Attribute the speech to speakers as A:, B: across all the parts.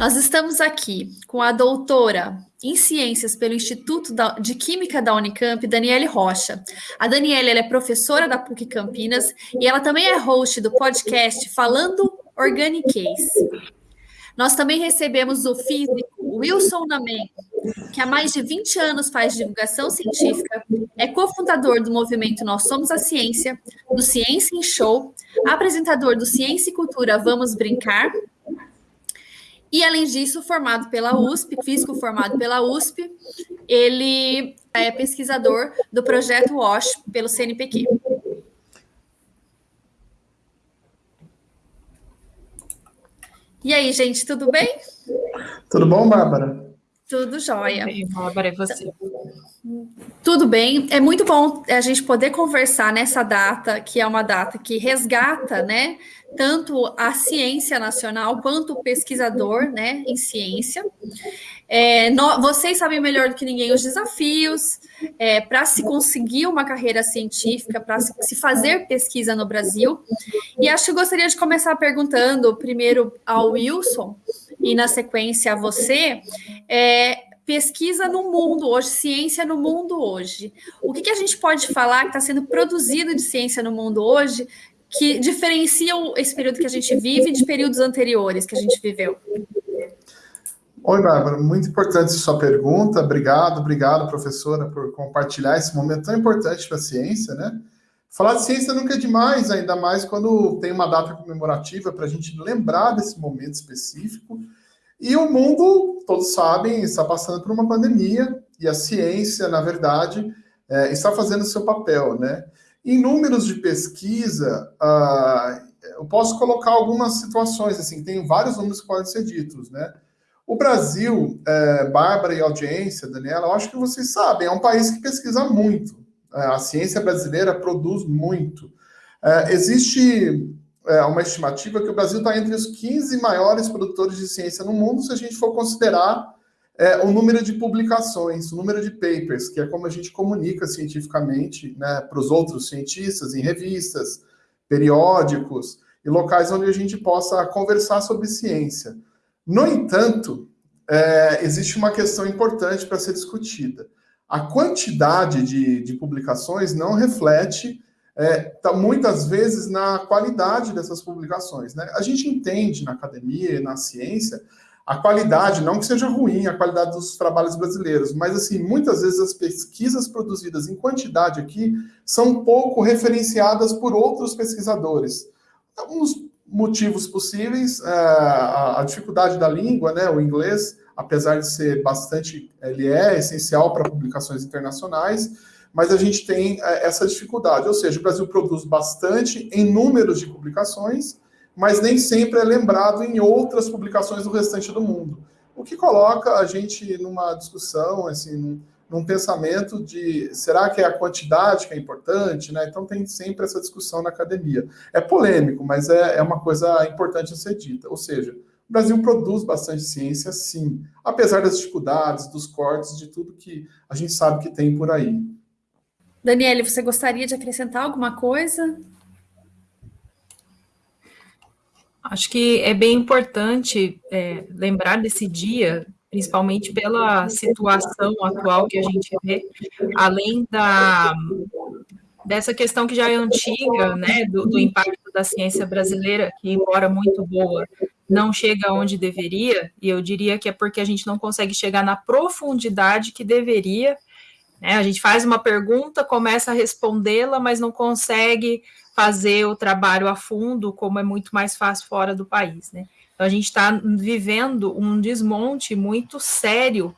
A: Nós estamos aqui com a doutora em Ciências pelo Instituto de Química da Unicamp, Daniele Rocha. A Daniele é professora da PUC Campinas e ela também é host do podcast Falando Organic Case. Nós também recebemos o físico Wilson Namen, que há mais de 20 anos faz divulgação científica, é cofundador do movimento Nós Somos a Ciência, do Ciência em Show, apresentador do Ciência e Cultura Vamos Brincar, e além disso, formado pela USP, físico formado pela USP, ele é pesquisador do projeto WASH pelo CNPq. E aí, gente, tudo bem?
B: Tudo bom, Bárbara?
A: Tudo jóia.
C: Bem, Bárbara, e você?
A: Tudo bem. É muito bom a gente poder conversar nessa data, que é uma data que resgata, né, tanto a ciência nacional quanto o pesquisador, né, em ciência. É, no, vocês sabem melhor do que ninguém os desafios é, para se conseguir uma carreira científica, para se, se fazer pesquisa no Brasil. E acho que gostaria de começar perguntando primeiro ao Wilson e na sequência a você. É, pesquisa no mundo hoje, ciência no mundo hoje. O que, que a gente pode falar que está sendo produzido de ciência no mundo hoje que diferencia esse período que a gente vive de períodos anteriores que a gente viveu?
B: Oi, Bárbara, muito importante sua pergunta. Obrigado, obrigado, professora, por compartilhar esse momento tão importante para a ciência, né? Falar de ciência nunca é demais, ainda mais quando tem uma data comemorativa para a gente lembrar desse momento específico e o mundo, todos sabem, está passando por uma pandemia e a ciência, na verdade, é, está fazendo seu papel, né? Em números de pesquisa, uh, eu posso colocar algumas situações, assim, tem vários números que podem ser ditos, né? O Brasil, é, Bárbara e audiência, Daniela, eu acho que vocês sabem, é um país que pesquisa muito. É, a ciência brasileira produz muito. É, existe é, uma estimativa que o Brasil está entre os 15 maiores produtores de ciência no mundo, se a gente for considerar é, o número de publicações, o número de papers, que é como a gente comunica cientificamente né, para os outros cientistas em revistas, periódicos e locais onde a gente possa conversar sobre ciência. No entanto, é, existe uma questão importante para ser discutida. A quantidade de, de publicações não reflete é, tá muitas vezes na qualidade dessas publicações. Né? A gente entende na academia e na ciência a qualidade, não que seja ruim a qualidade dos trabalhos brasileiros, mas assim, muitas vezes as pesquisas produzidas em quantidade aqui são pouco referenciadas por outros pesquisadores. Alguns motivos possíveis, é, a dificuldade da língua, né, o inglês, apesar de ser bastante, ele é essencial para publicações internacionais, mas a gente tem é, essa dificuldade, ou seja, o Brasil produz bastante em números de publicações, mas nem sempre é lembrado em outras publicações do restante do mundo. O que coloca a gente numa discussão, assim, num, pensamento de será que é a quantidade que é importante, né? Então tem sempre essa discussão na academia. É polêmico, mas é, é uma coisa importante a ser dita. Ou seja, o Brasil produz bastante ciência, sim, apesar das dificuldades, dos cortes, de tudo que a gente sabe que tem por aí.
A: Daniele, você gostaria de acrescentar alguma coisa?
C: Acho que é bem importante é, lembrar desse dia, principalmente pela situação atual que a gente vê, além da dessa questão que já é antiga, né, do, do impacto da ciência brasileira, que embora muito boa, não chega onde deveria, e eu diria que é porque a gente não consegue chegar na profundidade que deveria né? A gente faz uma pergunta, começa a respondê-la, mas não consegue fazer o trabalho a fundo, como é muito mais fácil fora do país. Né? Então, a gente está vivendo um desmonte muito sério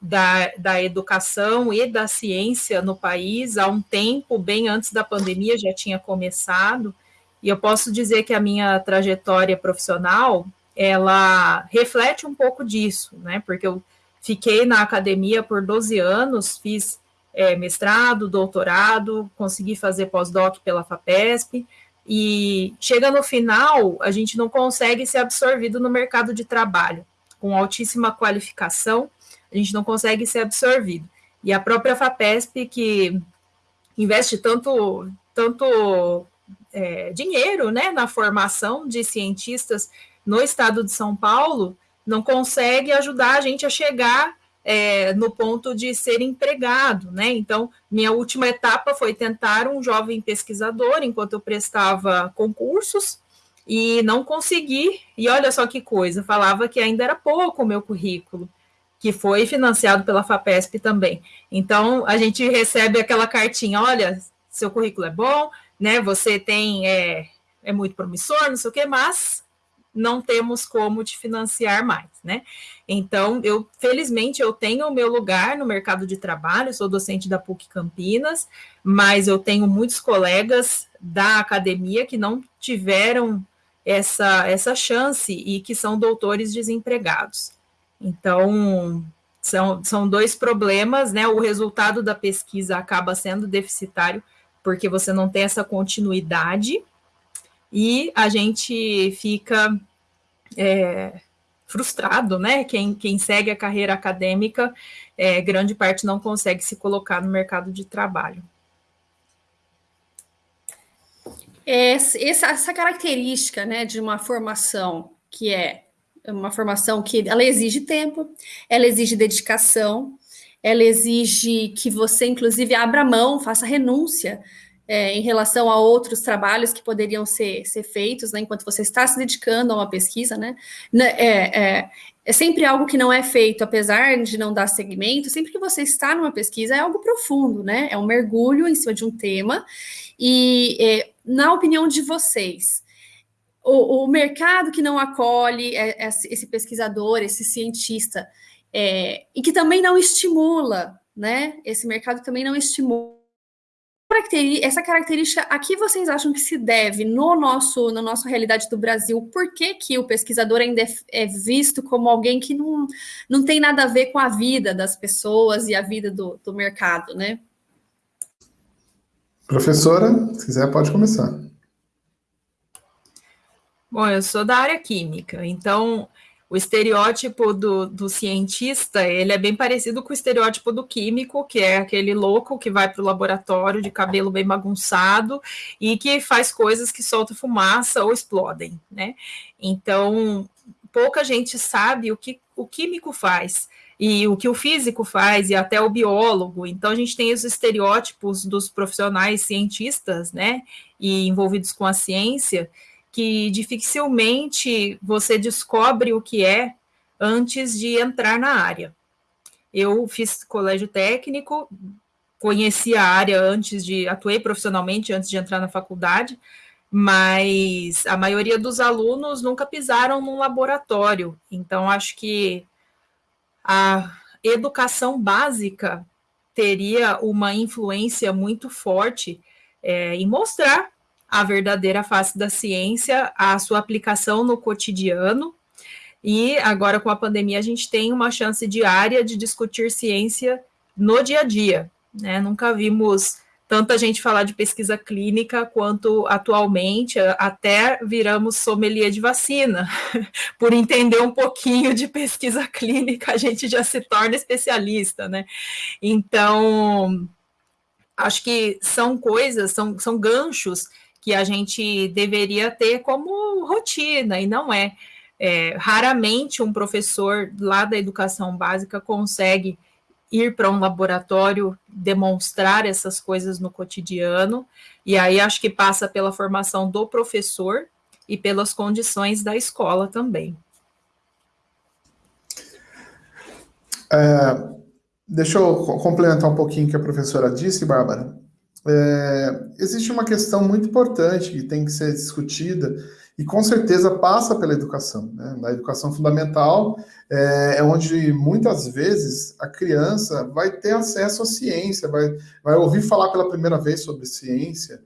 C: da, da educação e da ciência no país há um tempo, bem antes da pandemia, já tinha começado, e eu posso dizer que a minha trajetória profissional, ela reflete um pouco disso, né, porque eu Fiquei na academia por 12 anos, fiz é, mestrado, doutorado, consegui fazer pós-doc pela FAPESP, e chega no final, a gente não consegue ser absorvido no mercado de trabalho. Com altíssima qualificação, a gente não consegue ser absorvido. E a própria FAPESP, que investe tanto, tanto é, dinheiro né, na formação de cientistas no estado de São Paulo, não consegue ajudar a gente a chegar é, no ponto de ser empregado, né? Então, minha última etapa foi tentar um jovem pesquisador enquanto eu prestava concursos e não consegui. E olha só que coisa, falava que ainda era pouco o meu currículo, que foi financiado pela FAPESP também. Então, a gente recebe aquela cartinha: olha, seu currículo é bom, né? Você tem é, é muito promissor, não sei o quê, mas não temos como te financiar mais, né? Então, eu felizmente eu tenho o meu lugar no mercado de trabalho, sou docente da PUC Campinas, mas eu tenho muitos colegas da academia que não tiveram essa, essa chance e que são doutores desempregados. Então, são, são dois problemas, né? O resultado da pesquisa acaba sendo deficitário, porque você não tem essa continuidade, e a gente fica é, frustrado, né? Quem, quem segue a carreira acadêmica, é, grande parte não consegue se colocar no mercado de trabalho.
A: Essa, essa característica né, de uma formação que é uma formação que ela exige tempo, ela exige dedicação, ela exige que você, inclusive, abra mão, faça renúncia é, em relação a outros trabalhos que poderiam ser, ser feitos, né, enquanto você está se dedicando a uma pesquisa, né, é, é, é, sempre algo que não é feito, apesar de não dar segmento, sempre que você está numa pesquisa é algo profundo, né, é um mergulho em cima de um tema, e é, na opinião de vocês, o, o mercado que não acolhe é, é, esse pesquisador, esse cientista, e que também não estimula, né, esse mercado também não estimula essa característica, a que vocês acham que se deve no nosso, na nossa realidade do Brasil? Por que, que o pesquisador ainda é, é visto como alguém que não, não tem nada a ver com a vida das pessoas e a vida do, do mercado, né?
B: Professora, se quiser, pode começar.
C: Bom, eu sou da área química, então o estereótipo do, do, cientista, ele é bem parecido com o estereótipo do químico, que é aquele louco que vai para o laboratório de cabelo bem bagunçado e que faz coisas que soltam fumaça ou explodem, né? Então, pouca gente sabe o que o químico faz e o que o físico faz e até o biólogo. Então, a gente tem os estereótipos dos profissionais cientistas, né, e envolvidos com a ciência, que dificilmente você descobre o que é antes de entrar na área. Eu fiz colégio técnico, conheci a área antes de, atuei profissionalmente antes de entrar na faculdade, mas a maioria dos alunos nunca pisaram num laboratório. Então, acho que a educação básica teria uma influência muito forte é, em mostrar a verdadeira face da ciência, a sua aplicação no cotidiano. E agora, com a pandemia, a gente tem uma chance diária de discutir ciência no dia a dia. Né? Nunca vimos tanta gente falar de pesquisa clínica quanto atualmente, até viramos sommelier de vacina. Por entender um pouquinho de pesquisa clínica, a gente já se torna especialista, né? Então, acho que são coisas, são, são ganchos que a gente deveria ter como rotina, e não é. é raramente um professor lá da educação básica consegue ir para um laboratório demonstrar essas coisas no cotidiano, e aí acho que passa pela formação do professor e pelas condições da escola também.
B: É, deixa eu complementar um pouquinho o que a professora disse, Bárbara. É, existe uma questão muito importante que tem que ser discutida e com certeza passa pela educação. Né? Na educação fundamental é, é, onde muitas vezes a criança vai ter acesso à ciência, vai, vai ouvir falar pela primeira vez sobre ciência.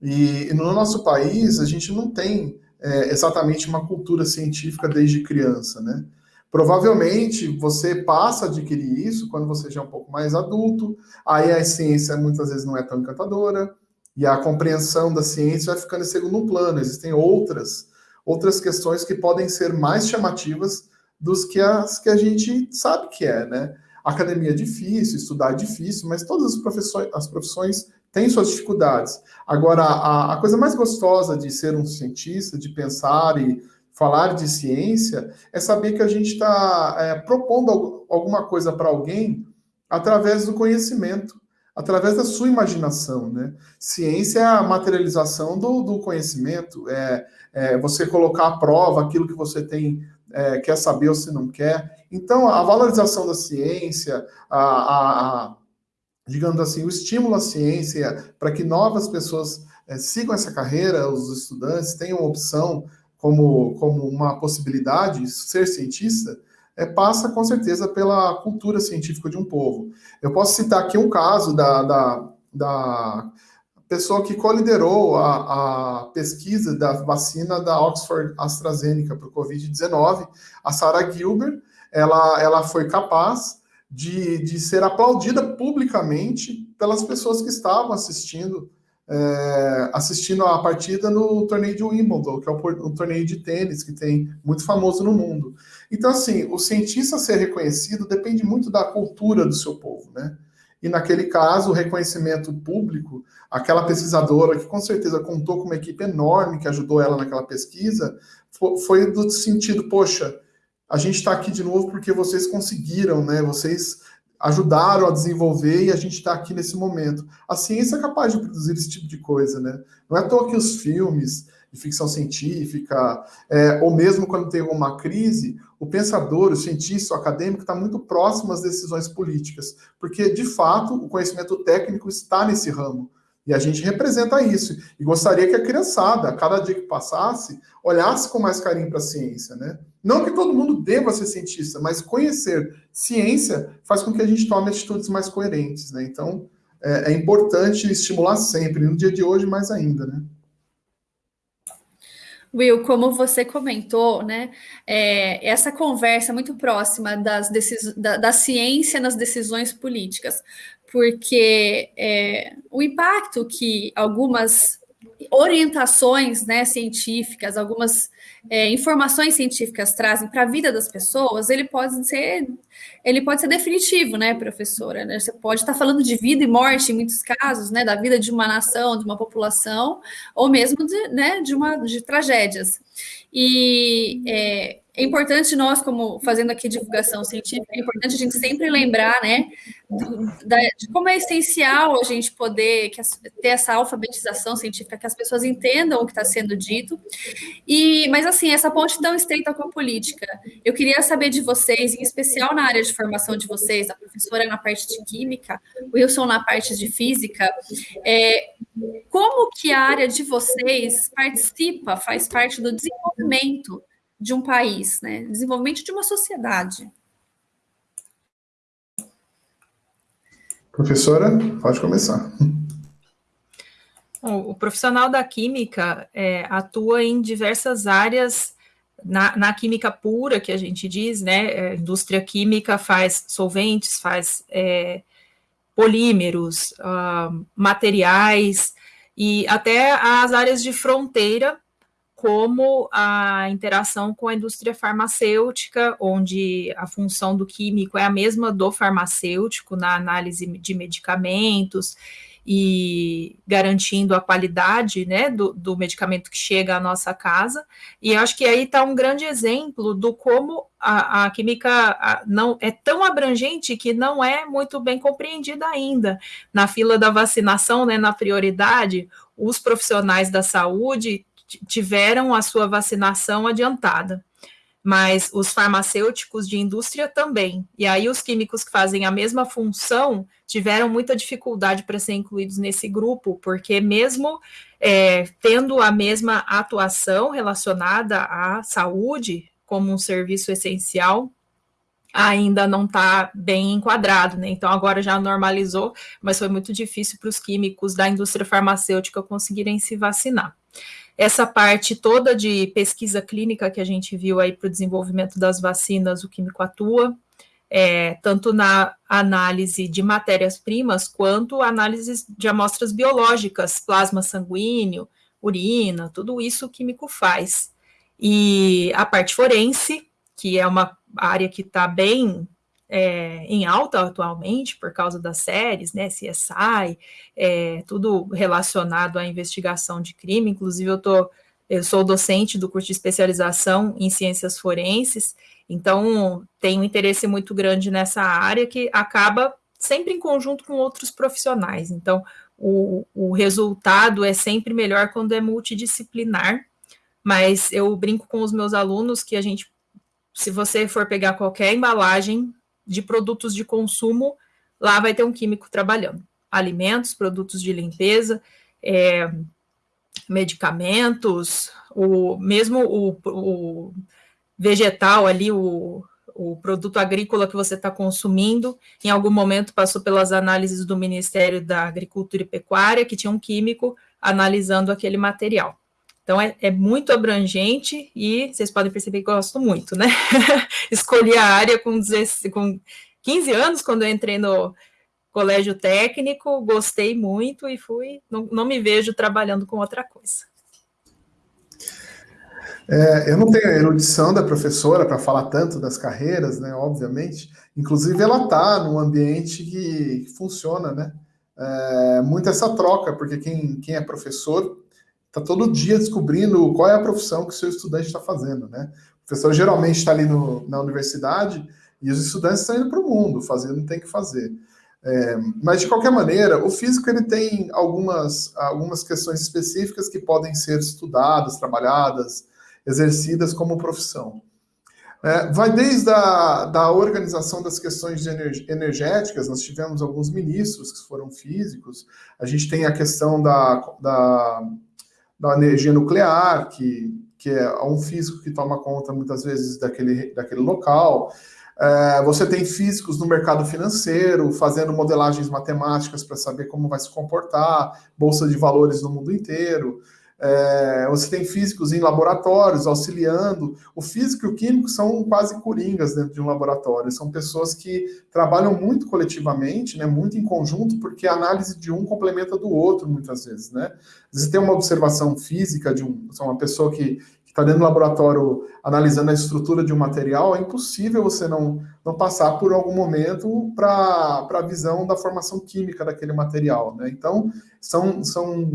B: E, e no nosso país a gente não tem é, exatamente uma cultura científica desde criança, né? Provavelmente você passa a adquirir isso quando você já é um pouco mais adulto, aí a ciência muitas vezes não é tão encantadora, e a compreensão da ciência vai ficando em segundo plano. Existem outras, outras questões que podem ser mais chamativas dos que as que a gente sabe que é, né? academia é difícil, estudar é difícil, mas todas as profissões, as profissões têm suas dificuldades. Agora, a, a coisa mais gostosa de ser um cientista, de pensar e falar de ciência é saber que a gente está é, propondo alguma coisa para alguém através do conhecimento, através da sua imaginação, né? Ciência é a materialização do, do conhecimento, é, é, você colocar à prova aquilo que você tem é, quer saber ou se não quer. Então, a valorização da ciência, a, a, a digamos assim, o estímulo à ciência para que novas pessoas é, sigam essa carreira, os estudantes tenham opção como, como uma possibilidade, ser cientista, é, passa com certeza pela cultura científica de um povo. Eu posso citar aqui um caso da, da, da pessoa que coliderou a, a pesquisa da vacina da Oxford AstraZeneca para o Covid-19, a Sarah Gilbert, ela, ela foi capaz de, de ser aplaudida publicamente pelas pessoas que estavam assistindo é, assistindo a partida no torneio de Wimbledon, que é um torneio de tênis que tem muito famoso no mundo. Então, assim, o cientista ser reconhecido depende muito da cultura do seu povo, né? E naquele caso, o reconhecimento público, aquela pesquisadora que com certeza contou com uma equipe enorme que ajudou ela naquela pesquisa, foi do sentido, poxa, a gente está aqui de novo porque vocês conseguiram, né? Vocês ajudaram a desenvolver e a gente está aqui nesse momento. A ciência é capaz de produzir esse tipo de coisa, né? Não é à toa que os filmes de ficção científica, é, ou mesmo quando tem uma crise, o pensador, o cientista, o acadêmico está muito próximo às decisões políticas, porque, de fato, o conhecimento técnico está nesse ramo. E a gente representa isso. E gostaria que a criançada, a cada dia que passasse, olhasse com mais carinho para a ciência, né? Não que todo mundo deva ser cientista, mas conhecer ciência faz com que a gente tome atitudes mais coerentes, né? Então, é, é importante estimular sempre, no dia de hoje mais ainda, né?
A: Will, como você comentou, né, é, essa conversa muito próxima das da, da, ciência nas decisões políticas porque é, o impacto que algumas orientações né, científicas, algumas é, informações científicas trazem para a vida das pessoas, ele pode ser, ele pode ser definitivo, né, professora? Né? Você pode estar falando de vida e morte em muitos casos, né, da vida de uma nação, de uma população, ou mesmo de, né, de, uma, de tragédias. E é, é importante nós, como fazendo aqui divulgação científica, é importante a gente sempre lembrar, né, do, da, de como é essencial a gente poder que ter essa alfabetização científica, que as pessoas entendam o que está sendo dito. E, mas assim, essa ponte tão estreita com a política. Eu queria saber de vocês, em especial na área de formação de vocês, a professora na parte de química, o Wilson na parte de física, é, como que a área de vocês participa, faz parte do desenvolvimento de um país, né? Desenvolvimento de uma sociedade.
B: Professora, pode começar.
C: O, profissional da química é, atua em diversas áreas na, na, química pura, que a gente diz, né? A é, indústria química faz solventes, faz é, polímeros, uh, materiais e até as áreas de fronteira como a interação com a indústria farmacêutica, onde a função do químico é a mesma do farmacêutico na análise de medicamentos e garantindo a qualidade né, do, do medicamento que chega à nossa casa. E acho que aí está um grande exemplo do como a, a química a, não é tão abrangente que não é muito bem compreendida ainda. Na fila da vacinação, né, na prioridade, os profissionais da saúde tiveram a sua vacinação adiantada, mas os farmacêuticos de indústria também. E aí os químicos que fazem a mesma função tiveram muita dificuldade para ser incluídos nesse grupo, porque mesmo é, tendo a mesma atuação relacionada à saúde como um serviço essencial, ainda não está bem enquadrado, né? Então agora já normalizou, mas foi muito difícil para os químicos da indústria farmacêutica conseguirem se vacinar essa parte toda de pesquisa clínica que a gente viu aí para o desenvolvimento das vacinas, o químico atua, é, tanto na análise de matérias-primas, quanto análise de amostras biológicas, plasma sanguíneo, urina, tudo isso o químico faz. E a parte forense, que é uma área que está bem é, em alta atualmente por causa das séries, né, CSI, é, tudo relacionado à investigação de crime. Inclusive, eu estou eu sou docente do curso de especialização em ciências forenses, então tenho um interesse muito grande nessa área que acaba sempre em conjunto com outros profissionais. Então, o, o resultado é sempre melhor quando é multidisciplinar, mas eu brinco com os meus alunos que a gente, se você for pegar qualquer embalagem de produtos de consumo, lá vai ter um químico trabalhando. Alimentos, produtos de limpeza, é, medicamentos, o mesmo o, o vegetal ali, o, o produto agrícola que você está consumindo, em algum momento passou pelas análises do Ministério da Agricultura e Pecuária, que tinha um químico analisando aquele material. Então, é, é muito abrangente e vocês podem perceber que gosto muito, né? Escolhi a área com, 16, com 15 anos, quando eu entrei no colégio técnico, gostei muito e fui, não, não me vejo trabalhando com outra coisa.
B: É, eu não tenho a erudição da professora para falar tanto das carreiras, né? Obviamente. Inclusive, ela está num ambiente que, que funciona, né? É, muito essa troca, porque quem, quem é professor está todo dia descobrindo qual é a profissão que o seu estudante está fazendo, né? O professor geralmente está ali no, na universidade e os estudantes estão indo para o mundo, fazendo tem que fazer. É, mas, de qualquer maneira, o físico ele tem algumas, algumas questões específicas que podem ser estudadas, trabalhadas, exercidas como profissão. É, vai desde a da organização das questões energéticas, nós tivemos alguns ministros que foram físicos, a gente tem a questão da, da, da energia nuclear, que, que é um físico que toma conta muitas vezes daquele, daquele local. É, você tem físicos no mercado financeiro, fazendo modelagens matemáticas para saber como vai se comportar, bolsa de valores no mundo inteiro. É, você tem físicos em laboratórios auxiliando. O físico e o químico são quase coringas dentro de um laboratório. São pessoas que trabalham muito coletivamente, né, muito em conjunto, porque a análise de um complementa do outro, muitas vezes. Né? Você tem uma observação física de um, uma pessoa que está dentro do laboratório analisando a estrutura de um material, é impossível você não, não passar por algum momento para a visão da formação química daquele material. Né? Então, são, são,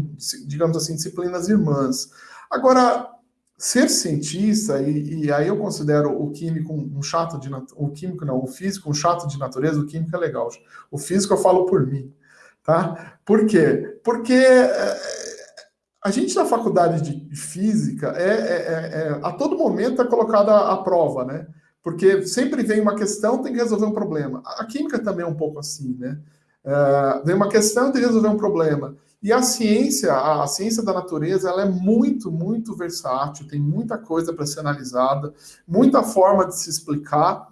B: digamos assim, disciplinas irmãs. Agora, ser cientista, e, e, aí eu considero o químico um chato de o químico não, o físico um chato de natureza, o químico é legal. O físico eu falo por mim, tá? Por quê? Porque é, a gente na faculdade de física é, é, é, é a todo momento é colocada à prova, né? Porque sempre vem uma questão, tem que resolver um problema. A química também é um pouco assim, né? Uh, vem uma questão, tem que resolver um problema. E a ciência, a, a ciência da natureza, ela é muito, muito versátil, tem muita coisa para ser analisada, muita forma de se explicar,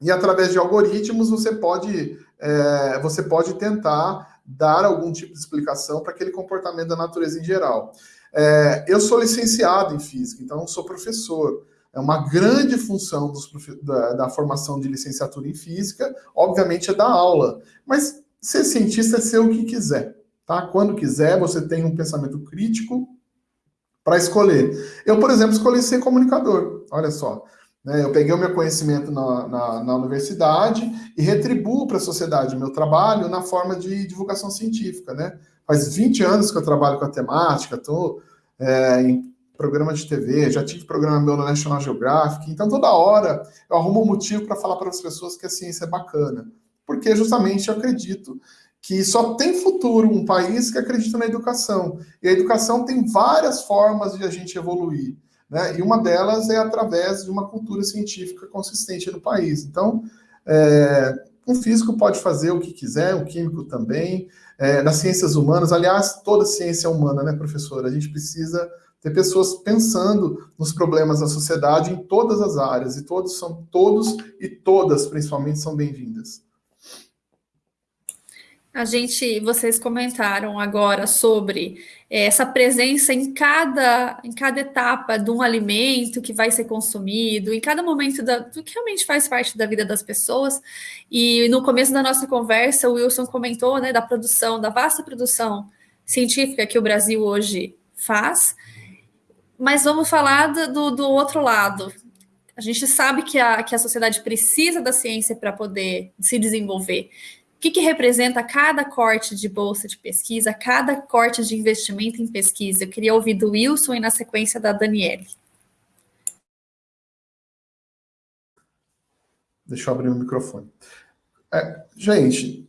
B: e através de algoritmos você pode, é, você pode tentar dar algum tipo de explicação para aquele comportamento da natureza em geral. É, eu sou licenciado em física, então sou professor. É uma grande função dos, da, da, formação de licenciatura em física, obviamente, é dar aula. Mas ser cientista é ser o que quiser. Tá? Quando quiser, você tem um pensamento crítico para escolher. Eu, por exemplo, escolhi ser comunicador. Olha só. Né? Eu peguei o meu conhecimento na, na, na universidade e retribuo para a sociedade o meu trabalho na forma de divulgação científica. Né? Faz 20 anos que eu trabalho com a temática, estou é, em programa de TV, já tive programa meu no National Geographic, então toda hora eu arrumo um motivo para falar para as pessoas que a ciência é bacana, porque justamente eu acredito que só tem futuro um país que acredita na educação, e a educação tem várias formas de a gente evoluir. Né? E uma delas é através de uma cultura científica consistente no país. Então, é, um físico pode fazer o que quiser, um químico também. É, nas ciências humanas, aliás, toda ciência é humana, né, professora? A gente precisa ter pessoas pensando nos problemas da sociedade em todas as áreas, e todos são todos e todas, principalmente, são bem-vindas.
A: A gente, vocês comentaram agora sobre é, essa presença em cada, em cada etapa de um alimento que vai ser consumido, em cada momento da, do que realmente faz parte da vida das pessoas. E no começo da nossa conversa, o Wilson comentou né, da produção, da vasta produção científica que o Brasil hoje faz. Mas vamos falar do, do outro lado. A gente sabe que a, que a sociedade precisa da ciência para poder se desenvolver que, que representa cada corte de bolsa de pesquisa, cada corte de investimento em pesquisa? Eu queria ouvir do Wilson e na sequência da Daniele.
B: Deixa eu abrir o microfone. É, gente,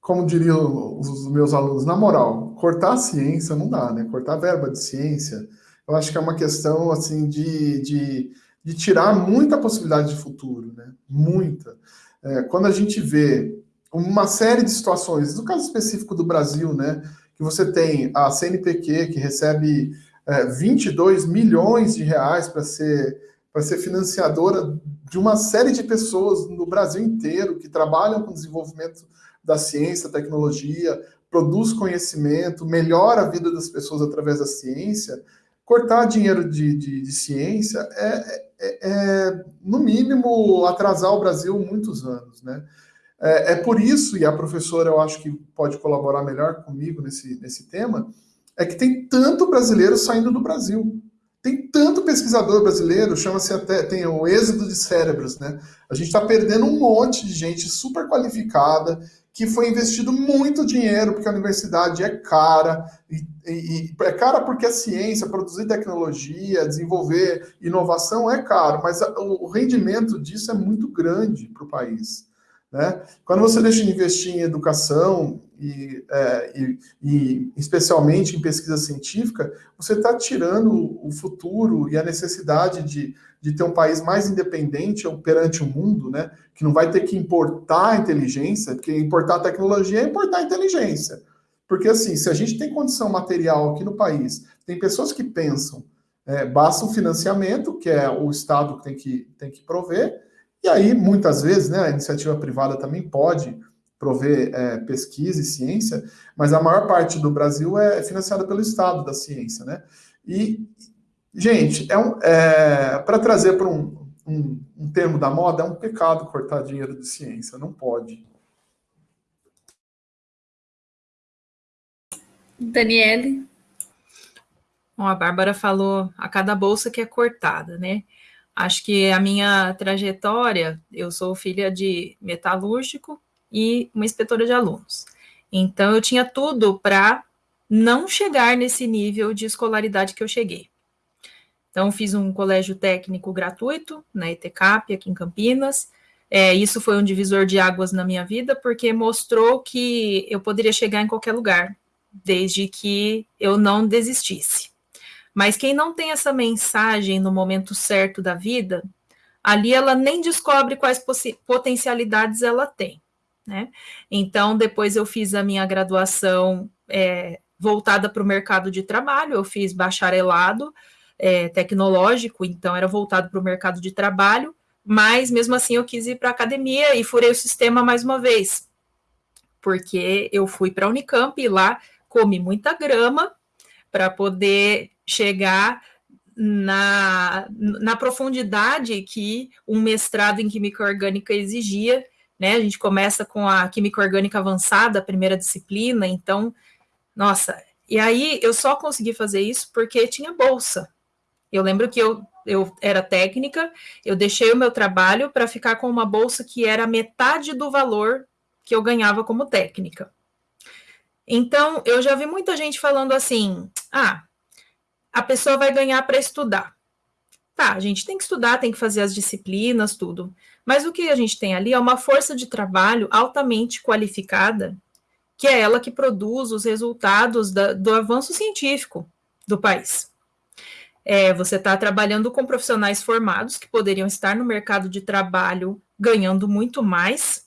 B: como diriam os meus alunos, na moral, cortar a ciência não dá, né? Cortar a verba de ciência, eu acho que é uma questão, assim, de, de, de tirar muita possibilidade de futuro, né? Muita. É, quando a gente vê uma série de situações, no caso específico do Brasil, né, que você tem a CNPq, que recebe é, 22 milhões de reais para ser, ser financiadora de uma série de pessoas no Brasil inteiro que trabalham com desenvolvimento da ciência, tecnologia, produz conhecimento, melhora a vida das pessoas através da ciência, cortar dinheiro de, de, de ciência é, é, é, no mínimo, atrasar o Brasil muitos anos, né? É, é, por isso, e a professora eu acho que pode colaborar melhor comigo nesse, nesse tema, é que tem tanto brasileiro saindo do Brasil. Tem tanto pesquisador brasileiro, chama-se até, tem o êxodo de cérebros, né? A gente está perdendo um monte de gente super qualificada, que foi investido muito dinheiro, porque a universidade é cara, e, e, e, é cara porque a ciência, produzir tecnologia, desenvolver inovação é caro, mas o rendimento disso é muito grande para o país. Né? Quando você deixa de investir em educação e, é, e, e especialmente em pesquisa científica, você está tirando o futuro e a necessidade de, de ter um país mais independente perante o mundo, né? que não vai ter que importar inteligência, porque importar tecnologia é importar inteligência. Porque assim, se a gente tem condição material aqui no país, tem pessoas que pensam, é, basta um financiamento, que é o Estado que tem que, tem que prover, e aí, muitas vezes, né, a iniciativa privada também pode prover é, pesquisa e ciência, mas a maior parte do Brasil é financiada pelo Estado da ciência, né? E, gente, é, um, é para trazer para um, um, um termo da moda, é um pecado cortar dinheiro de ciência, não pode.
A: Daniele?
C: Bom, a Bárbara falou a cada bolsa que é cortada, né? Acho que a minha trajetória, eu sou filha de metalúrgico e uma inspetora de alunos. Então, eu tinha tudo para não chegar nesse nível de escolaridade que eu cheguei. Então, fiz um colégio técnico gratuito na ETCAP, aqui em Campinas. É, isso foi um divisor de águas na minha vida, porque mostrou que eu poderia chegar em qualquer lugar, desde que eu não desistisse. Mas quem não tem essa mensagem no momento certo da vida, ali ela nem descobre quais potencialidades ela tem. Né? Então, depois eu fiz a minha graduação é, voltada para o mercado de trabalho, eu fiz bacharelado é, tecnológico, então era voltado para o mercado de trabalho, mas mesmo assim eu quis ir para a academia e furei o sistema mais uma vez, porque eu fui para a Unicamp e lá comi muita grama para poder chegar na, na profundidade que um mestrado em química orgânica exigia, né? A gente começa com a química orgânica avançada, a primeira disciplina, então, nossa, e aí eu só consegui fazer isso porque tinha bolsa. Eu lembro que eu, eu era técnica, eu deixei o meu trabalho para ficar com uma bolsa que era metade do valor que eu ganhava como técnica. Então, eu já vi muita gente falando assim: ah, a pessoa vai ganhar para estudar. Tá, a gente tem que estudar, tem que fazer as disciplinas, tudo. Mas o que a gente tem ali é uma força de trabalho altamente qualificada, que é ela que produz os resultados da, do avanço científico do país. É, você está trabalhando com profissionais formados que poderiam estar no mercado de trabalho ganhando muito mais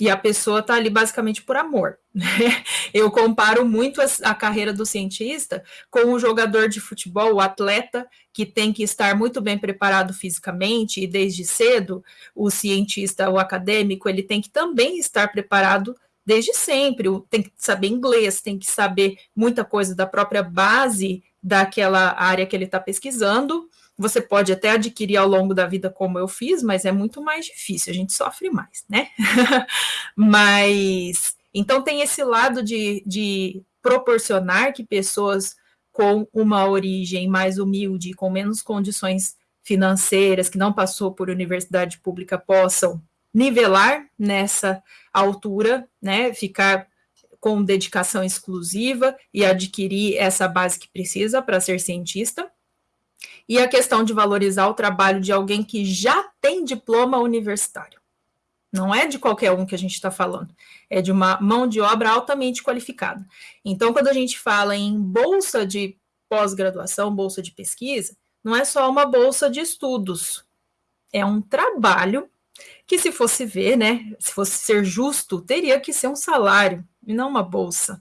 C: e a pessoa está ali basicamente por amor. Né? Eu comparo muito a, a, carreira do cientista com o jogador de futebol, o atleta, que tem que estar muito bem preparado fisicamente, e desde cedo, o cientista, o acadêmico, ele tem que também estar preparado desde sempre, tem que saber inglês, tem que saber muita coisa da própria base daquela área que ele está pesquisando, você pode até adquirir ao longo da vida, como eu fiz, mas é muito mais difícil, a gente sofre mais, né? mas então tem esse lado de, de proporcionar que pessoas com uma origem mais humilde, com menos condições financeiras, que não passou por universidade pública, possam nivelar nessa altura, né, ficar com dedicação exclusiva e adquirir essa base que precisa para ser cientista. E a questão de valorizar o trabalho de alguém que já tem diploma universitário. Não é de qualquer um que a gente está falando, é de uma mão de obra altamente qualificada. Então, quando a gente fala em bolsa de pós-graduação, bolsa de pesquisa, não é só uma bolsa de estudos, é um trabalho que, se fosse ver, né, se fosse ser justo, teria que ser um salário e não uma bolsa.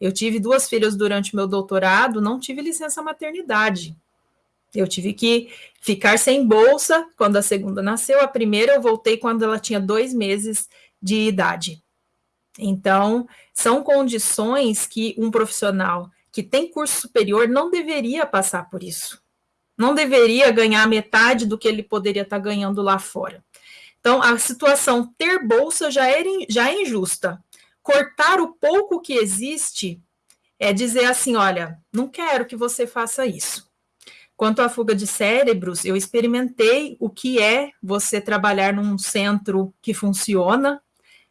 C: Eu tive duas filhas durante meu doutorado, não tive licença maternidade. Eu tive que ficar sem bolsa quando a segunda nasceu. A primeira eu voltei quando ela tinha dois meses de idade. Então, são condições que um profissional que tem curso superior não deveria passar por isso. Não deveria ganhar metade do que ele poderia estar ganhando lá fora. Então, a situação ter bolsa já, era, já é injusta. Cortar o pouco que existe é dizer assim: olha, não quero que você faça isso. Quanto à fuga de cérebros, eu experimentei o que é você trabalhar num centro que funciona.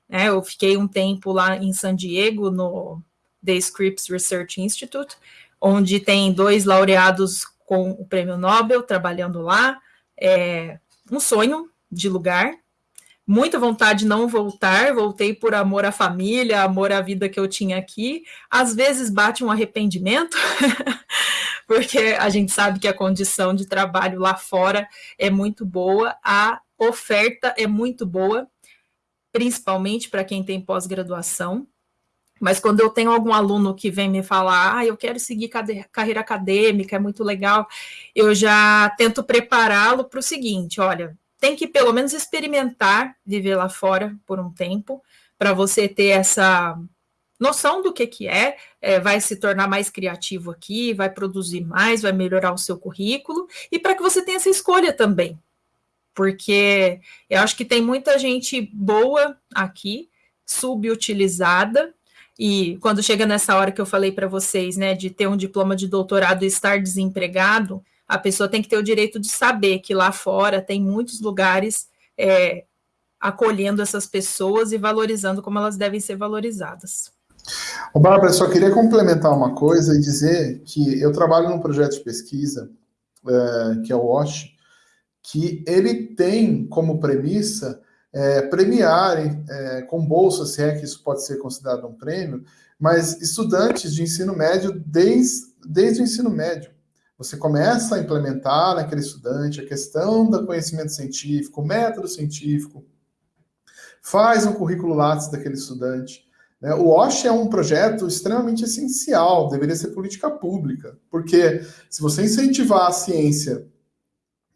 C: Né? Eu fiquei um tempo lá em San Diego, no The Scripps Research Institute, onde tem dois laureados com o prêmio Nobel trabalhando lá. É um sonho de lugar, muita vontade de não voltar, voltei por amor à família, amor à vida que eu tinha aqui. Às vezes bate um arrependimento, porque a gente sabe que a condição de trabalho lá fora é muito boa, a oferta é muito boa, principalmente para quem tem pós-graduação. Mas quando eu tenho algum aluno que vem me falar, ah, eu quero seguir carreira acadêmica, é muito legal, eu já tento prepará-lo para o seguinte: olha, tem que pelo menos experimentar viver lá fora por um tempo, para você ter essa noção do que, que é, é, vai se tornar mais criativo aqui, vai produzir mais, vai melhorar o seu currículo, e para que você tenha essa escolha também. Porque eu acho que tem muita gente boa aqui, subutilizada, e quando chega nessa hora que eu falei para vocês, né, de ter um diploma de doutorado e estar desempregado, a pessoa tem que ter o direito de saber que lá fora tem muitos lugares é, acolhendo essas pessoas e valorizando como elas devem ser valorizadas.
B: O Bárbara, só queria complementar uma coisa e dizer que eu trabalho num projeto de pesquisa, é, que é o WASH, que ele tem como premissa é, premiar é, com bolsa, se é que isso pode ser considerado um prêmio, mas estudantes de ensino médio desde, desde o ensino médio. Você começa a implementar naquele estudante a questão do conhecimento científico, o método científico, faz um currículo Lattes daquele estudante. Né? O OSH é um projeto extremamente essencial, deveria ser política pública, porque se você incentivar a ciência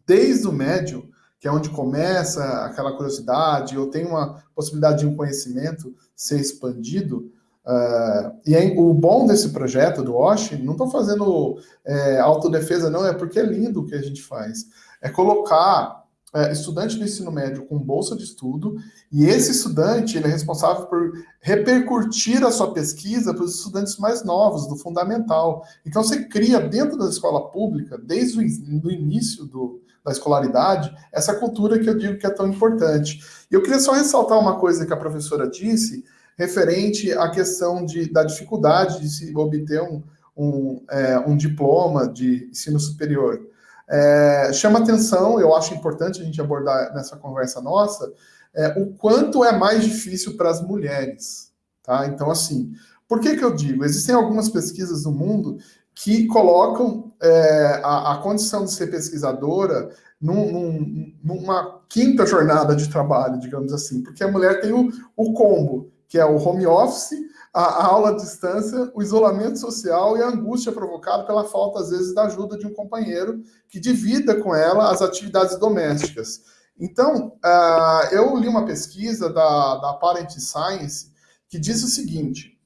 B: desde o médio, que é onde começa aquela curiosidade, ou tem uma possibilidade de um conhecimento ser expandido, Uh, e aí, o bom desse projeto do Osh, não estou fazendo é, autodefesa, não, é porque é lindo o que a gente faz. É colocar é, estudante do ensino médio com bolsa de estudo, e esse estudante ele é responsável por repercutir a sua pesquisa para os estudantes mais novos, do fundamental. Então, você cria dentro da escola pública, desde o início do, da escolaridade, essa cultura que eu digo que é tão importante. E eu queria só ressaltar uma coisa que a professora disse, referente à questão de, da dificuldade de se obter um, um, é, um diploma de ensino superior. É, chama atenção, eu acho importante a gente abordar nessa conversa nossa, é, o quanto é mais difícil para as mulheres. Tá? Então, assim, por que, que eu digo? Existem algumas pesquisas no mundo que colocam é, a, a, condição de ser pesquisadora num, num, numa quinta jornada de trabalho, digamos assim, porque a mulher tem o, o combo que é o home office, a, aula à distância, o isolamento social e a angústia provocada pela falta, às vezes, da ajuda de um companheiro que divida com ela as atividades domésticas. Então, uh, eu li uma pesquisa da, da Parent Science que diz o seguinte: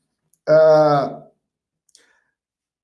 B: uh,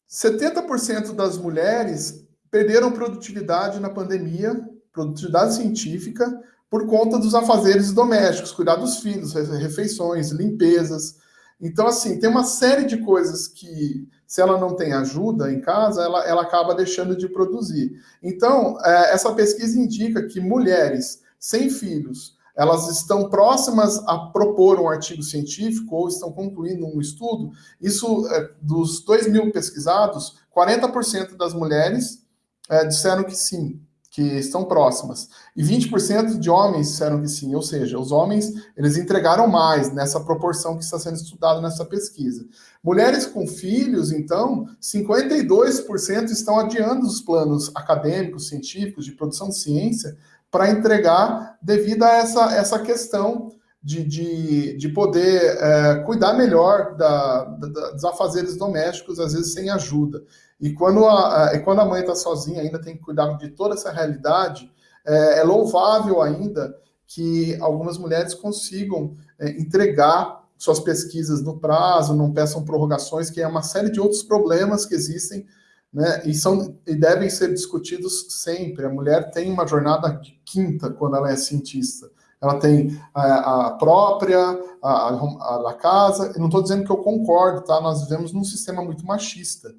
B: 70% das mulheres perderam produtividade na pandemia, produtividade científica, por conta dos afazeres domésticos, cuidar dos filhos, refeições, limpezas. Então, assim, tem uma série de coisas que, se ela não tem ajuda em casa, ela, ela acaba deixando de produzir. Então, é, essa pesquisa indica que mulheres sem filhos elas estão próximas a propor um artigo científico ou estão concluindo um estudo, isso, é, dos 2 mil pesquisados, 40% das mulheres é, disseram que sim, que estão próximas. E 20% de homens disseram que sim, ou seja, os homens eles entregaram mais nessa proporção que está sendo estudada nessa pesquisa. Mulheres com filhos, então, 52% estão adiando os planos acadêmicos, científicos, de produção de ciência, para entregar devido a essa, essa questão de, de, de poder é, cuidar melhor da, da, dos afazeres domésticos, às vezes sem ajuda. E quando a, a, quando a mãe está sozinha, ainda tem que cuidar de toda essa realidade, é, é louvável ainda que algumas mulheres consigam é, entregar suas pesquisas no prazo, não peçam prorrogações, que é uma série de outros problemas que existem né, e, são, e devem ser discutidos sempre. A mulher tem uma jornada quinta quando ela é cientista. Ela tem a, a própria, a, a, a casa. Eu não estou dizendo que eu concordo, tá? Nós vivemos num sistema muito machista.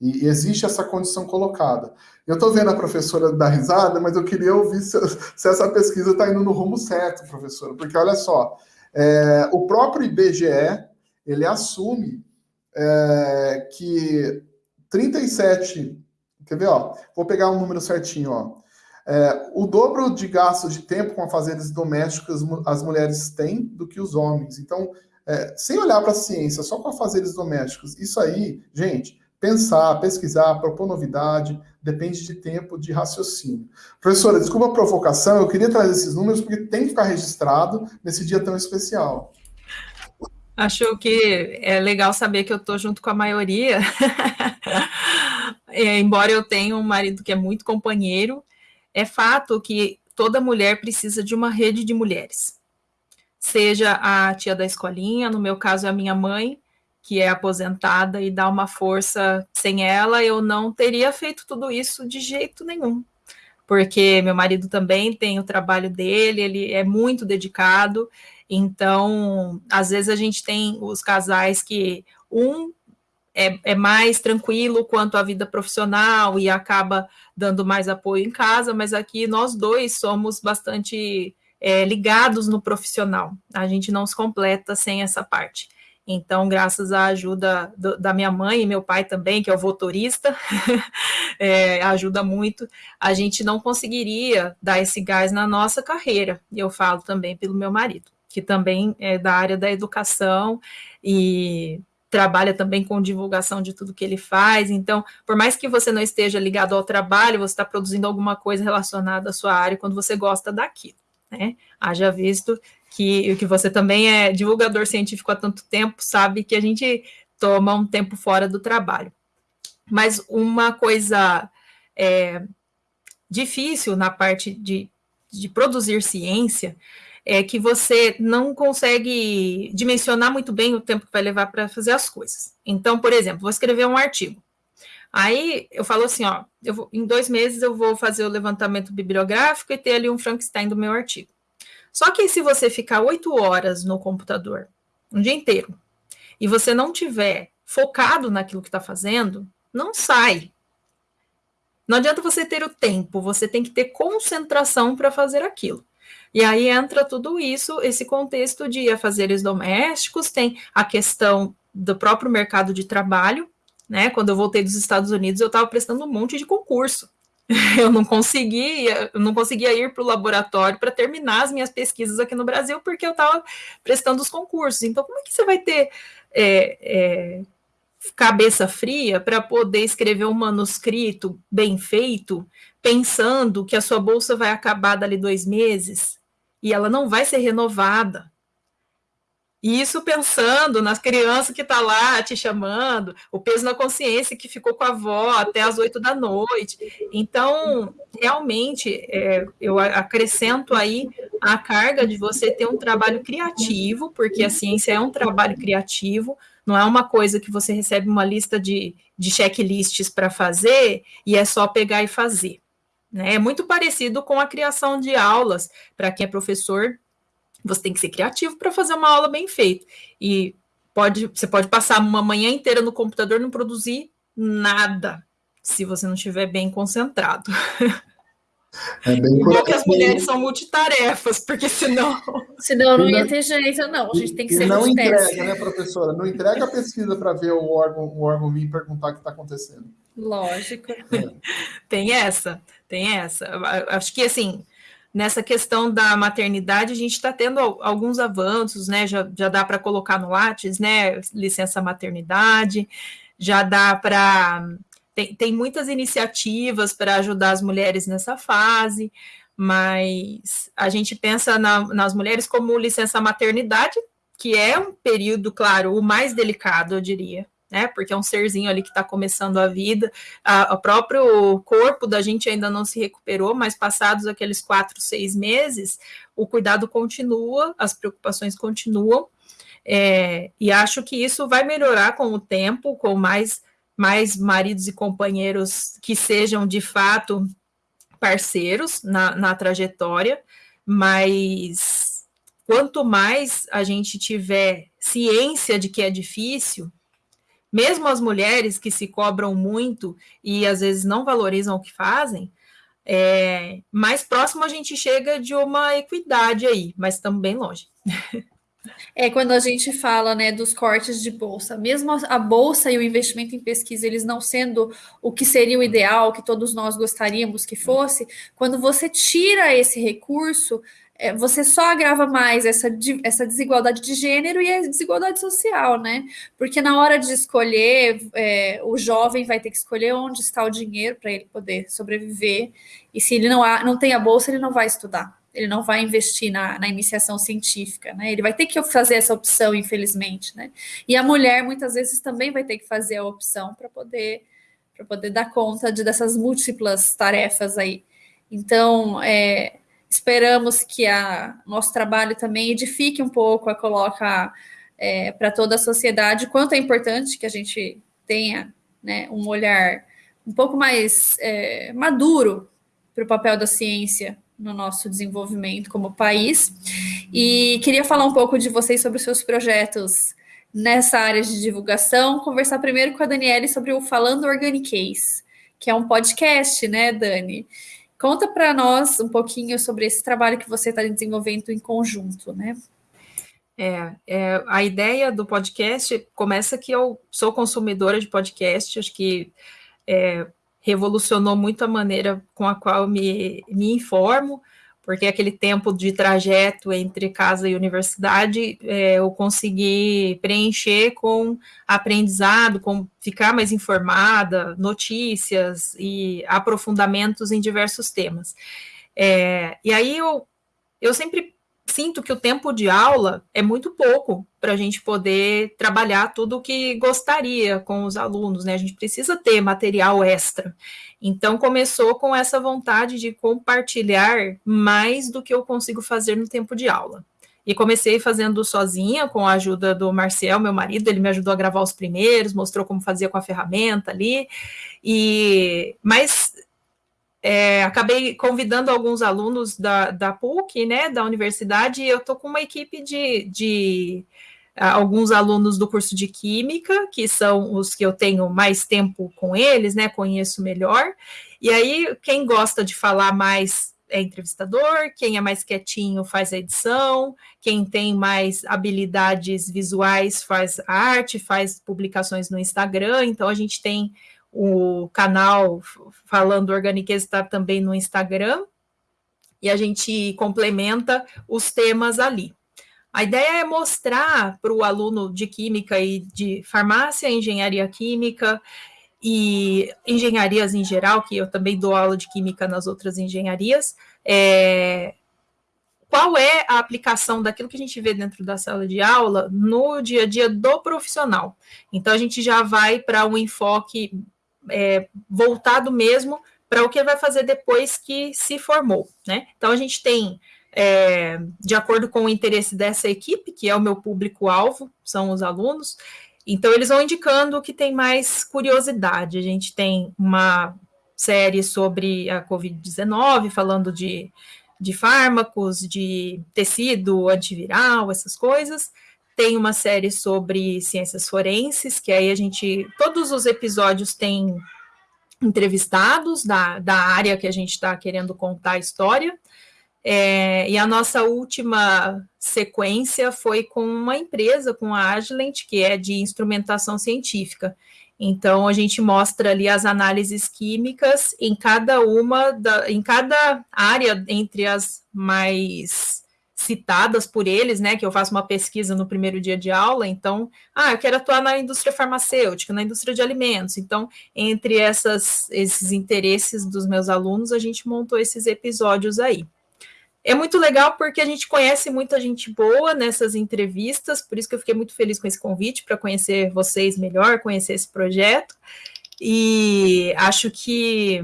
B: E, e existe essa condição colocada. Eu estou vendo a professora dar risada, mas eu queria ouvir se, se essa pesquisa está indo no rumo certo, professora. Porque olha só, é, o próprio IBGE ele assume é, que 37. Quer ver, ó? Vou pegar um número certinho, ó. É, o dobro de gastos de tempo com afazeres domésticos as mulheres têm do que os homens. Então, é, sem olhar para a ciência, só com afazeres domésticos, isso aí, gente, pensar, pesquisar, propor novidade, depende de tempo de raciocínio. Professora, desculpa a provocação, eu queria trazer esses números porque tem que ficar registrado nesse dia tão especial.
C: Acho que é legal saber que eu estou junto com a maioria. é, embora eu tenha um marido que é muito companheiro, é fato que toda mulher precisa de uma rede de mulheres. Seja a tia da escolinha, no meu caso é a minha mãe, que é aposentada e dá uma força. Sem ela, eu não teria feito tudo isso de jeito nenhum. Porque meu marido também tem o trabalho dele, ele é muito dedicado então, às vezes a gente tem os casais que um é, é, mais tranquilo quanto à vida profissional e acaba dando mais apoio em casa, mas aqui nós dois somos bastante é, ligados no profissional. A gente não se completa sem essa parte. Então, graças à ajuda do, da minha mãe e meu pai também, que é o votorista, é, ajuda muito, a gente não conseguiria dar esse gás na nossa carreira. E eu falo também pelo meu marido que também é da área da educação e trabalha também com divulgação de tudo que ele faz. Então, por mais que você não esteja ligado ao trabalho, você está produzindo alguma coisa relacionada à sua área quando você gosta daquilo, né? Haja visto que, que você também é divulgador científico há tanto tempo, sabe que a gente toma um tempo fora do trabalho. Mas uma coisa é, difícil na parte de, de produzir ciência é que você não consegue dimensionar muito bem o tempo que vai levar para fazer as coisas. Então, por exemplo, vou escrever um artigo. Aí eu falo assim, ó, vou, em dois meses eu vou fazer o levantamento bibliográfico e ter ali um Frankenstein do meu artigo. Só que se você ficar oito horas no computador, um dia inteiro, e você não tiver focado naquilo que está fazendo, não sai. Não adianta você ter o tempo, você tem que ter concentração para fazer aquilo. E aí entra tudo isso, esse contexto de afazeres domésticos, tem a questão do próprio mercado de trabalho, né? Quando eu voltei dos Estados Unidos, eu estava prestando um monte de concurso. Eu não conseguia, eu não conseguia ir para o laboratório para terminar as minhas pesquisas aqui no Brasil, porque eu estava prestando os concursos. Então, como é que você vai ter é, é, cabeça fria para poder escrever um manuscrito bem feito, pensando que a sua bolsa vai acabar dali dois meses? E ela não vai ser renovada. E isso pensando nas crianças que está lá te chamando, o peso na consciência que ficou com a avó até as oito da noite. Então, realmente, é, eu acrescento aí a carga de você ter um trabalho criativo, porque a ciência é um trabalho criativo, não é uma coisa que você recebe uma lista de, de checklists para fazer e é só pegar e fazer. Né? É muito parecido com a criação de aulas. Para quem é professor, você tem que ser criativo para fazer uma aula bem feita. E pode, você pode passar uma manhã inteira no computador e não produzir nada, se você não estiver bem concentrado. É bem por que as mulheres são multitarefas, porque senão.
A: Senão não ia ter jeito, não. A gente tem que ser
B: Não entrega, né, professora? Não entrega a pesquisa para ver o órgão, o órgão vir perguntar o que está acontecendo.
A: Lógico. É.
C: Tem essa, tem essa. Acho que assim, nessa questão da maternidade, a gente está tendo alguns avanços, né? Já, já dá para colocar no Lattes, né? Licença maternidade, já dá para. Tem, tem muitas iniciativas para ajudar as mulheres nessa fase, mas a gente pensa na, nas mulheres como licença maternidade, que é um período, claro, o mais delicado, eu diria, né? Porque é um serzinho ali que está começando a vida, o próprio corpo da gente ainda não se recuperou, mas passados aqueles quatro, seis meses, o cuidado continua, as preocupações continuam, é, e acho que isso vai melhorar com o tempo, com mais, mais maridos e companheiros que sejam de fato parceiros na, na trajetória, mas quanto mais a gente tiver ciência de que é difícil, mesmo as mulheres que se cobram muito e às vezes não valorizam o que fazem, é, mais próximo a gente chega de uma equidade aí, mas estamos bem longe.
A: É quando a gente fala né, dos cortes de bolsa, mesmo a bolsa e o investimento em pesquisa, eles não sendo o que seria o ideal, que todos nós gostaríamos que fosse, quando você tira esse recurso, você só agrava mais essa, essa desigualdade de gênero e a desigualdade social, né? Porque na hora de escolher, é, o jovem vai ter que escolher onde está o dinheiro para ele poder sobreviver. E se ele não, há, não tem a bolsa, ele não vai estudar. Ele não vai investir na, na iniciação científica, né? Ele vai ter que fazer essa opção, infelizmente, né? E a mulher muitas vezes também vai ter que fazer a opção para poder para poder dar conta de dessas múltiplas tarefas aí. Então, é, Esperamos que a nosso trabalho também edifique um pouco, a coloca é, para toda a sociedade quanto é importante que a gente tenha né, um olhar um pouco mais é, maduro para o papel da ciência no nosso desenvolvimento como país. E queria falar um pouco de vocês sobre os seus projetos nessa área de divulgação. Conversar primeiro com a Daniele sobre o Falando Organicase, que é um podcast, né, Dani? Conta para nós um pouquinho sobre esse trabalho que você está desenvolvendo em conjunto, né?
C: É, é, a ideia do podcast começa que eu sou consumidora de podcast, acho que é, revolucionou muito a maneira com a qual me, me informo, porque aquele tempo de trajeto entre casa e universidade é, eu consegui preencher com aprendizado, com ficar mais informada, notícias e aprofundamentos em diversos temas. É, e aí eu, eu sempre sinto que o tempo de aula é muito pouco para a gente poder trabalhar tudo o que gostaria com os alunos, né? A gente precisa ter material extra. Então começou com essa vontade de compartilhar mais do que eu consigo fazer no tempo de aula. E comecei fazendo sozinha, com a ajuda do Marcel, meu marido, ele me ajudou a gravar os primeiros, mostrou como fazia com a ferramenta ali. E mas é, acabei convidando alguns alunos da, da PUC, né, da universidade, e eu estou com uma equipe de, de alguns alunos do curso de Química, que são os que eu tenho mais tempo com eles, né, conheço melhor, e aí quem gosta de falar mais é entrevistador, quem é mais quietinho faz a edição, quem tem mais habilidades visuais faz arte, faz publicações no Instagram, então a gente tem o canal Falando Organiqueza está também no Instagram, e a gente complementa os temas ali. A ideia é mostrar para o aluno de química e de farmácia, engenharia química e engenharias em geral, que eu também dou aula de química nas outras engenharias, é, qual é a aplicação daquilo que a gente vê dentro da sala de aula no dia a dia do profissional. Então, a gente já vai para um enfoque é, voltado mesmo para o que ele vai fazer depois que se formou, né? Então a gente tem, é, de acordo com o interesse dessa equipe, que é o meu público-alvo, são os alunos, então eles vão indicando o que tem mais curiosidade. A gente tem uma série sobre a Covid-19, falando de, de fármacos, de tecido antiviral, essas coisas tem uma série sobre ciências forenses, que aí a gente. Todos os episódios têm entrevistados da, da área que a gente está querendo contar a história. É, e a nossa última sequência foi com uma empresa, com a Agilent, que é de instrumentação científica. Então, a gente mostra ali as análises químicas em cada uma, da, em cada área, entre as mais citadas por eles, né, que eu faço uma pesquisa no primeiro dia de aula, então, ah, eu quero atuar na indústria farmacêutica, na indústria de alimentos, então, entre essas, esses interesses dos meus alunos, a gente montou esses episódios aí. É muito legal porque a gente conhece muita gente boa nessas entrevistas, por isso que eu fiquei muito feliz com esse convite, para conhecer vocês melhor, conhecer esse projeto, e acho que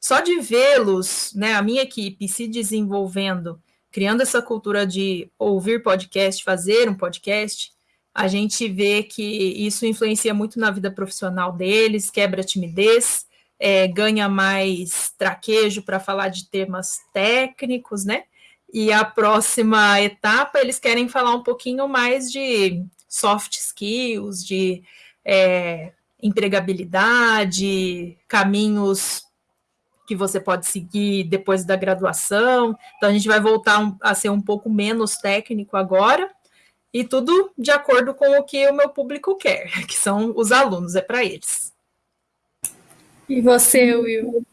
C: só de vê-los, né, a minha equipe se desenvolvendo, criando essa cultura de ouvir podcast, fazer um podcast, a gente vê que isso influencia muito na vida profissional deles, quebra a timidez, é, ganha mais traquejo para falar de temas técnicos, né? E a próxima etapa, eles querem falar um pouquinho mais de soft skills, de é, empregabilidade, caminhos que você pode seguir depois da graduação. Então, a gente vai voltar a ser um pouco menos técnico agora, e tudo de acordo com o que o meu público quer, que são os alunos, é para eles.
A: E você, Will?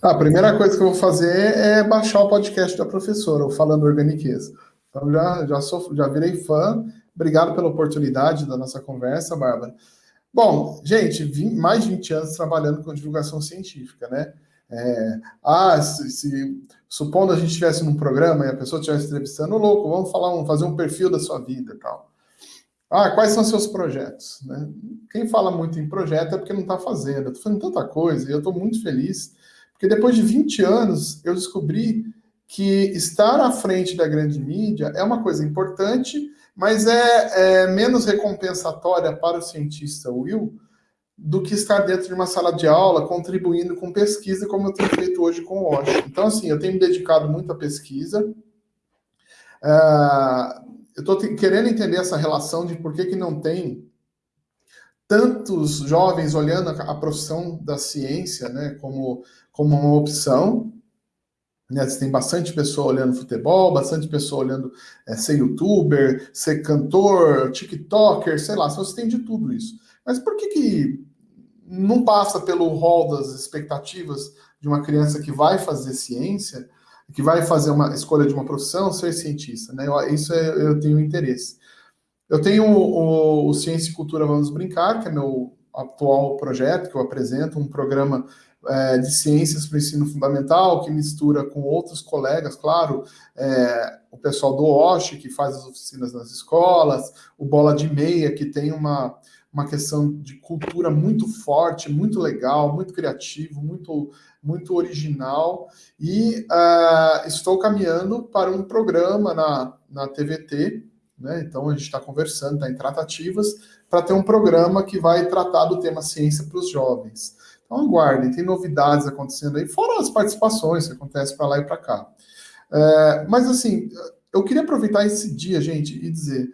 B: A primeira coisa que eu vou fazer é baixar o podcast da professora, o Falando Organiqueza. Então, já, já, sou, já virei fã. Obrigado pela oportunidade da nossa conversa, Bárbara. Bom, gente, mais de 20 anos trabalhando com divulgação científica, né? É, ah, se, se, supondo a gente estivesse num programa e a pessoa estivesse entrevistando, louco, vamos falar um, fazer um perfil da sua vida e tal. Ah, quais são seus projetos? Né? Quem fala muito em projeto é porque não está fazendo. Eu estou fazendo tanta coisa e eu estou muito feliz, porque depois de 20 anos eu descobri que estar à frente da grande mídia é uma coisa importante, mas é, é menos recompensatória para o cientista Will do que estar dentro de uma sala de aula contribuindo com pesquisa, como eu tenho feito hoje com o Osh. Então, assim, eu tenho me dedicado muito à pesquisa. Uh, eu estou querendo entender essa relação de por que, que não tem tantos jovens olhando a, a profissão da ciência né, como, como uma opção. Né, tem bastante pessoa olhando futebol, bastante pessoa olhando é, ser youtuber, ser cantor, tiktoker, sei lá, você tem de tudo isso. Mas por que, que não passa pelo rol das expectativas de uma criança que vai fazer ciência, que vai fazer uma escolha de uma profissão, ser cientista, né? Eu, isso é, eu tenho interesse. Eu tenho o, o, Ciência e Cultura Vamos Brincar, que é meu atual projeto que eu apresento, um programa é, de ciências para o ensino fundamental, que mistura com outros colegas, claro, é, o pessoal do OSH, que faz as oficinas nas escolas, o Bola de Meia, que tem uma, uma questão de cultura muito forte, muito legal, muito criativo, muito, muito original. E uh, estou caminhando para um programa na, na TVT, né? então a gente está conversando, está em tratativas, para ter um programa que vai tratar do tema ciência para os jovens. Então aguardem, tem novidades acontecendo aí, fora as participações que acontecem para lá e para cá. É, mas assim, eu queria aproveitar esse dia, gente, e dizer: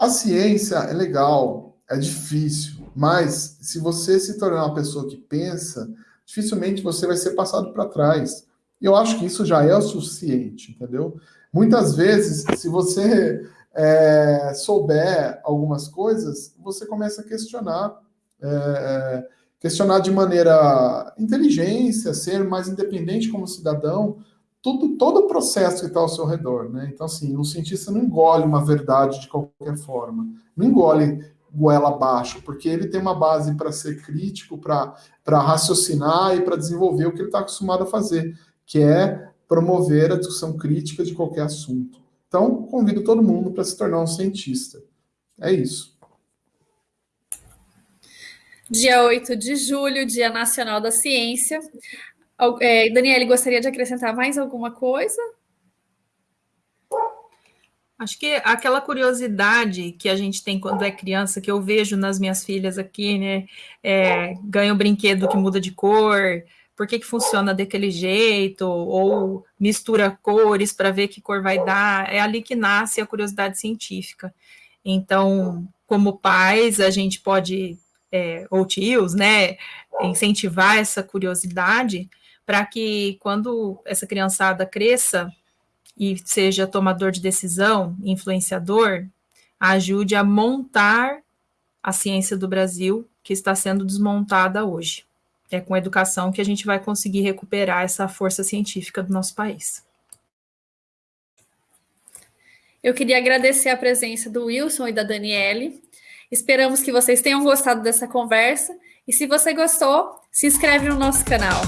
B: a ciência é legal, é difícil, mas se você se tornar uma pessoa que pensa, dificilmente você vai ser passado para trás. E eu acho que isso já é o suficiente, entendeu? Muitas vezes, se você é, souber algumas coisas, você começa a questionar, é, questionar de maneira inteligência, ser mais independente como cidadão, tudo, todo o processo que está ao seu redor, né? Então, assim, um cientista não engole uma verdade de qualquer forma, não engole goela abaixo, porque ele tem uma base para ser crítico, para raciocinar e para desenvolver o que ele está acostumado a fazer, que é promover a discussão crítica de qualquer assunto. Então, convido todo mundo para se tornar um cientista. É isso.
A: Dia 8 de julho, Dia Nacional da Ciência. É, Daniele, gostaria de acrescentar mais alguma coisa?
C: Acho que aquela curiosidade que a gente tem quando é criança, que eu vejo nas minhas filhas aqui, né? É, ganha um brinquedo que muda de cor, por que, que funciona daquele jeito, ou mistura cores para ver que cor vai dar, é ali que nasce a curiosidade científica. Então, como pais, a gente pode é, ou tios, né, incentivar essa curiosidade para que quando essa criançada cresça e seja tomador de decisão, influenciador, ajude a montar a ciência do Brasil que está sendo desmontada hoje. É com educação que a gente vai conseguir recuperar essa força científica do nosso país.
A: Eu queria agradecer a presença do Wilson e da Daniele. Esperamos que vocês tenham gostado dessa conversa. E se você gostou, se inscreve no nosso canal.